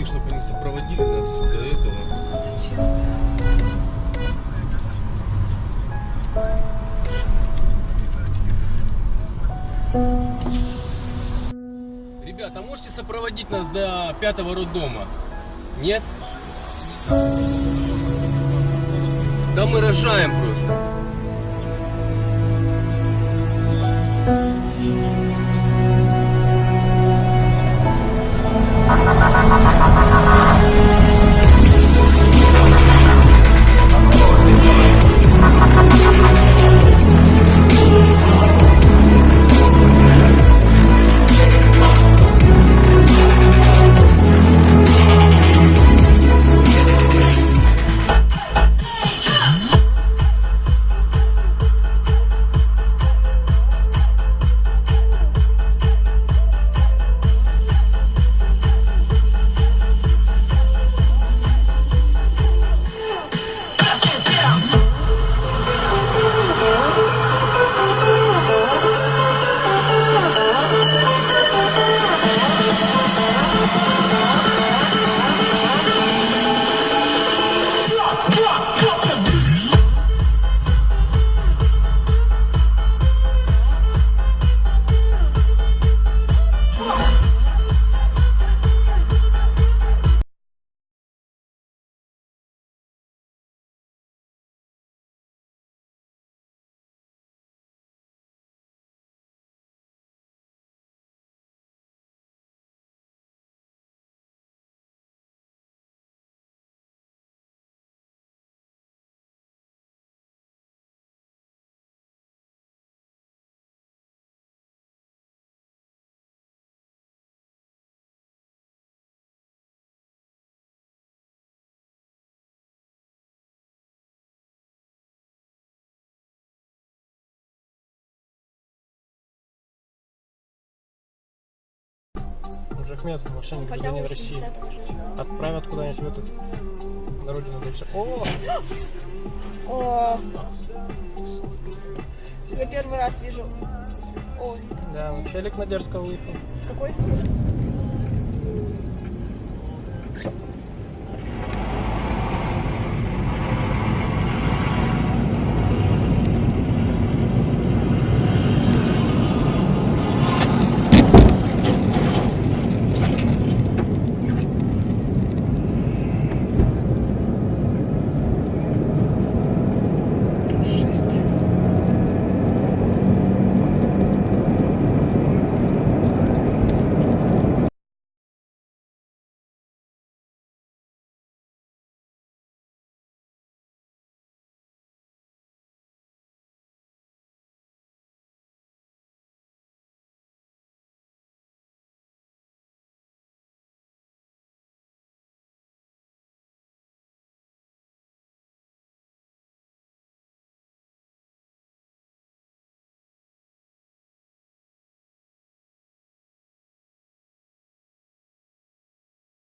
таких, чтобы они сопроводили нас до этого. Зачем? Ребята, а можете сопроводить нас до пятого роддома? Нет? Да мы рожаем просто. В машине Хотя гражданин очень России. Отправят куда-нибудь в этот на родину дальше. О, О, я первый раз вижу. Ой, да, челик на дерзко выехал. какой?